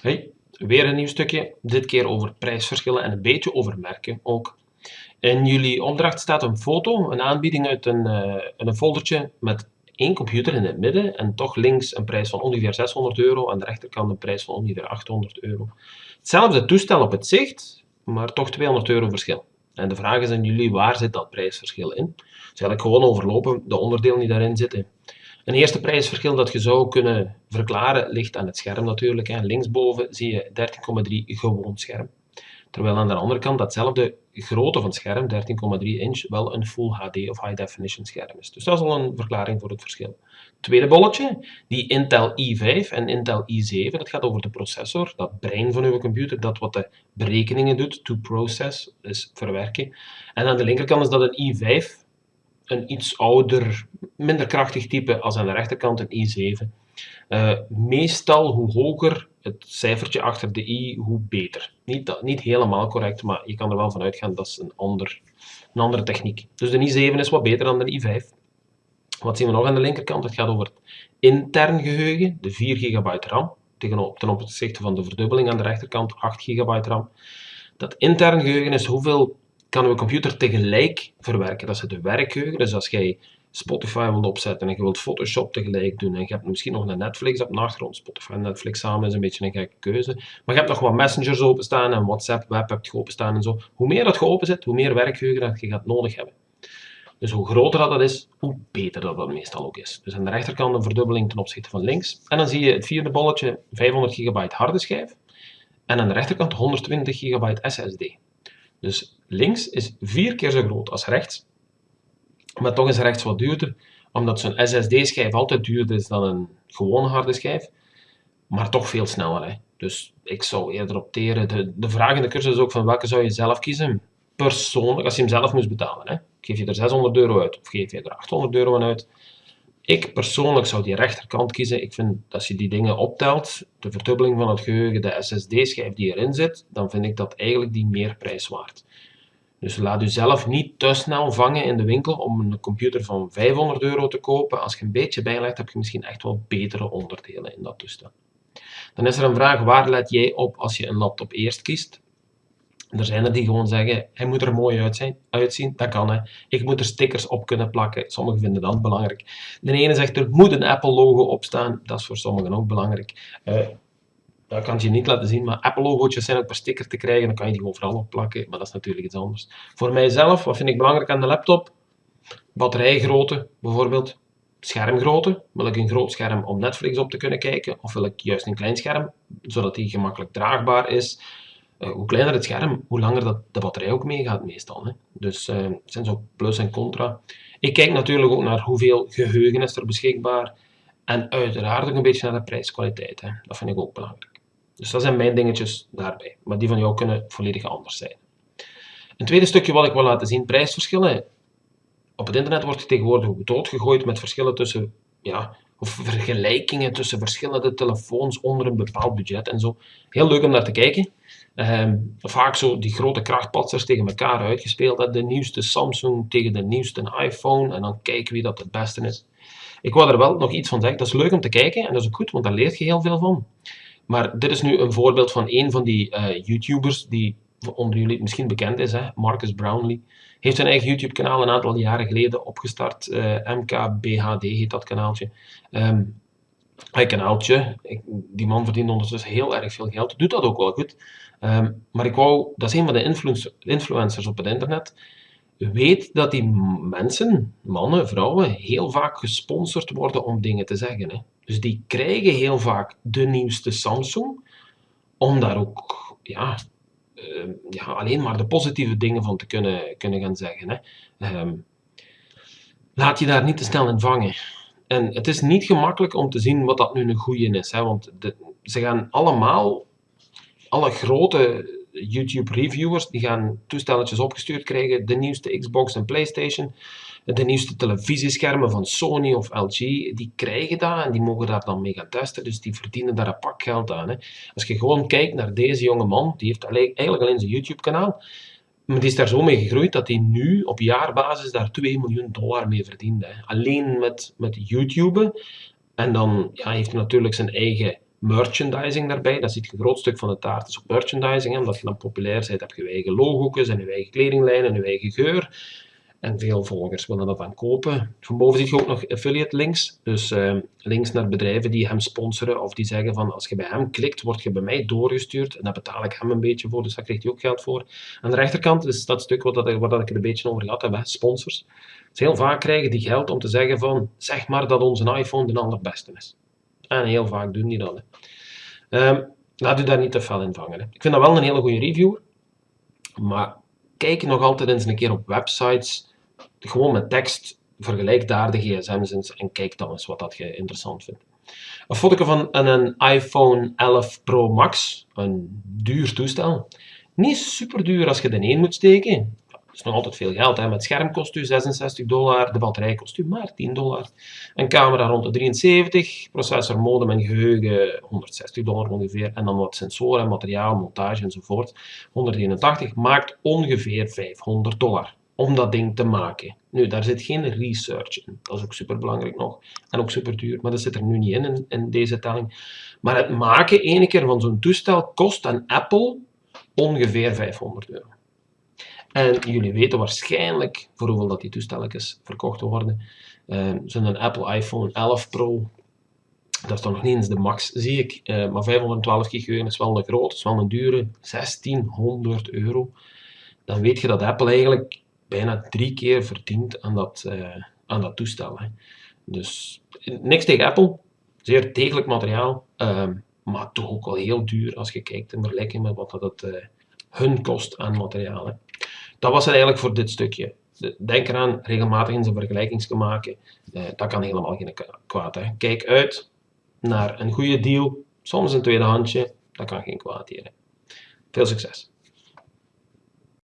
Hey, weer een nieuw stukje. Dit keer over prijsverschillen en een beetje over merken ook. In jullie opdracht staat een foto, een aanbieding uit een, uh, een foldertje met één computer in het midden en toch links een prijs van ongeveer 600 euro, aan de rechterkant een prijs van ongeveer 800 euro. Hetzelfde toestel op het zicht, maar toch 200 euro verschil. En de vraag is aan jullie, waar zit dat prijsverschil in? Dus eigenlijk gewoon overlopen de onderdelen die daarin zitten. Een eerste prijsverschil dat je zou kunnen verklaren ligt aan het scherm natuurlijk. Linksboven zie je 13,3 gewoon scherm. Terwijl aan de andere kant datzelfde grootte van scherm, 13,3 inch, wel een Full HD of High Definition scherm is. Dus dat is al een verklaring voor het verschil. Tweede bolletje, die Intel i5 en Intel i7, dat gaat over de processor, dat brein van uw computer, dat wat de berekeningen doet, to process, dus verwerken. En aan de linkerkant is dat een i5, een iets ouder, minder krachtig type als aan de rechterkant een i7. Uh, meestal hoe hoger het cijfertje achter de i, hoe beter. Niet, dat, niet helemaal correct, maar je kan er wel van uitgaan dat is een, een andere techniek. Dus de i7 is wat beter dan de i5. Wat zien we nog aan de linkerkant? Het gaat over het intern geheugen, de 4 GB RAM, ten opzichte van de verdubbeling aan de rechterkant 8 GB RAM. Dat intern geheugen is hoeveel kan uw computer tegelijk verwerken. Dat is het werkgeheugen. Dus als jij Spotify wilt opzetten en je wilt Photoshop tegelijk doen en je hebt misschien nog een Netflix op de achtergrond. Spotify en Netflix samen is een beetje een gekke keuze. Maar je hebt nog wat messengers openstaan en WhatsApp, web hebt je openstaan en zo. Hoe meer dat je openzet, hoe meer werkgeheugen dat je gaat nodig hebben. Dus hoe groter dat, is, hoe beter dat, dat meestal ook is. Dus aan de rechterkant een verdubbeling ten opzichte van links. En dan zie je het vierde bolletje 500 GB harde schijf. En aan de rechterkant 120 GB SSD. Dus links is vier keer zo groot als rechts. Maar toch is rechts wat duurder, omdat zo'n SSD-schijf altijd duurder is dan een gewone harde schijf. Maar toch veel sneller. Hè. Dus ik zou eerder opteren. De, de vraag in de cursus is ook van welke zou je zelf kiezen? Persoonlijk, als je hem zelf moest betalen. Hè. Geef je er 600 euro uit of geef je er 800 euro uit? Ik persoonlijk zou die rechterkant kiezen. Ik vind dat als je die dingen optelt, de verdubbeling van het geheugen, de SSD-schijf die erin zit, dan vind ik dat eigenlijk die meer prijs waard. Dus laat u zelf niet te snel vangen in de winkel om een computer van 500 euro te kopen. Als je een beetje bijlegt, heb je misschien echt wel betere onderdelen in dat toestel. Dan is er een vraag, waar let jij op als je een laptop eerst kiest? Er zijn er die gewoon zeggen, hij moet er mooi uitzien. Dat kan, hè. Ik moet er stickers op kunnen plakken. Sommigen vinden dat belangrijk. De ene zegt, er moet een Apple-logo op staan. Dat is voor sommigen ook belangrijk. Uh, dat kan je niet laten zien, maar Apple-logo's zijn ook per sticker te krijgen. Dan kan je die overal op plakken, maar dat is natuurlijk iets anders. Voor mijzelf, wat vind ik belangrijk aan de laptop? Batterijgrootte, bijvoorbeeld. Schermgrootte. Wil ik een groot scherm om Netflix op te kunnen kijken? Of wil ik juist een klein scherm, zodat die gemakkelijk draagbaar is? Uh, hoe kleiner het scherm, hoe langer dat de batterij ook meegaat meestal. Hè. Dus uh, het zijn zo plus en contra. Ik kijk natuurlijk ook naar hoeveel geheugen is er beschikbaar. En uiteraard ook een beetje naar de prijskwaliteit. Hè. Dat vind ik ook belangrijk. Dus dat zijn mijn dingetjes daarbij. Maar die van jou kunnen volledig anders zijn. Een tweede stukje wat ik wil laten zien, prijsverschillen. Op het internet wordt tegenwoordig doodgegooid met verschillen tussen ja, of vergelijkingen tussen verschillende telefoons onder een bepaald budget en zo. Heel leuk om naar te kijken. Ehm, vaak zo die grote krachtpatsers tegen elkaar uitgespeeld. De nieuwste Samsung tegen de nieuwste iPhone. En dan kijken wie dat het beste is. Ik wou er wel nog iets van zeggen. Dat is leuk om te kijken en dat is ook goed, want daar leert je heel veel van. Maar dit is nu een voorbeeld van een van die uh, YouTubers die onder jullie misschien bekend is, hè? Marcus Brownlee. Heeft zijn eigen YouTube-kanaal een aantal jaren geleden opgestart. Eh, MKBHD heet dat kanaaltje. Um, kanaaltje, ik, die man verdient ondertussen heel erg veel geld, doet dat ook wel goed. Um, maar ik wou, dat is een van de influencers op het internet, weet dat die mensen, mannen, vrouwen, heel vaak gesponsord worden om dingen te zeggen. Hè. Dus die krijgen heel vaak de nieuwste Samsung, om daar ook ja, ja, alleen maar de positieve dingen van te kunnen, kunnen gaan zeggen. Hè. Um, laat je daar niet te snel in vangen. En het is niet gemakkelijk om te zien wat dat nu een goede is. Hè, want ze gaan allemaal, alle grote YouTube reviewers, die gaan toestelletjes opgestuurd krijgen, de nieuwste Xbox en Playstation, de nieuwste televisieschermen van Sony of LG, die krijgen dat en die mogen daar dan mee gaan testen, dus die verdienen daar een pak geld aan. Hè. Als je gewoon kijkt naar deze jonge man, die heeft eigenlijk alleen zijn YouTube kanaal, maar die is daar zo mee gegroeid dat hij nu op jaarbasis daar 2 miljoen dollar mee verdient. Hè. Alleen met, met YouTube. En dan ja, heeft hij natuurlijk zijn eigen merchandising daarbij. Dat ziet je een groot stuk van de taart is ook merchandising. Hè. Omdat je dan populair bent, heb je je eigen logo's en je eigen kledinglijn en je eigen geur. En veel volgers willen dat dan kopen. Van boven zie je ook nog affiliate links. Dus uh, links naar bedrijven die hem sponsoren of die zeggen van als je bij hem klikt, word je bij mij doorgestuurd. En daar betaal ik hem een beetje voor, dus daar krijgt hij ook geld voor. Aan de rechterkant is dat stuk wat, dat, wat dat ik er een beetje over gehad heb, sponsors. Dus heel vaak krijgen die geld om te zeggen van zeg maar dat onze iPhone de allerbeste is. En heel vaak doen die dat. Um, laat u daar niet te veel in vangen. Hè. Ik vind dat wel een hele goede reviewer. Maar kijk nog altijd eens een keer op websites gewoon met tekst, vergelijk daar de gsm's en kijk dan eens wat dat je interessant vindt. Een foto van een iPhone 11 Pro Max, een duur toestel. Niet super duur als je er één moet steken. Dat is nog altijd veel geld. Hè. Met scherm kost u 66 dollar, de batterij kost u maar 10 dollar. Een camera rond de 73, processor, modem en geheugen 160 dollar ongeveer. En dan wat sensoren, materiaal, montage enzovoort. 181 maakt ongeveer 500 dollar om dat ding te maken. Nu, daar zit geen research in. Dat is ook super belangrijk nog. En ook super duur, maar dat zit er nu niet in, in, deze telling. Maar het maken ene keer van zo'n toestel kost aan Apple ongeveer 500 euro. En jullie weten waarschijnlijk voor hoeveel dat die toestelletjes verkocht worden. Uh, Zo'n Apple iPhone 11 Pro, dat is dan nog niet eens de max, zie ik. Uh, maar 512 gig is wel een grote, is wel een dure, 1600 euro. Dan weet je dat Apple eigenlijk bijna drie keer verdiend aan dat, uh, aan dat toestel. Hè. Dus niks tegen Apple, zeer degelijk materiaal, uh, maar toch ook wel heel duur als je kijkt in vergelijking met wat dat het uh, hun kost aan materiaal. Dat was het eigenlijk voor dit stukje. Denk eraan, regelmatig in zijn vergelijking maken. Uh, dat kan helemaal geen kwaad. Hè. Kijk uit naar een goede deal, soms een tweede handje, dat kan geen kwaad hier. Veel succes!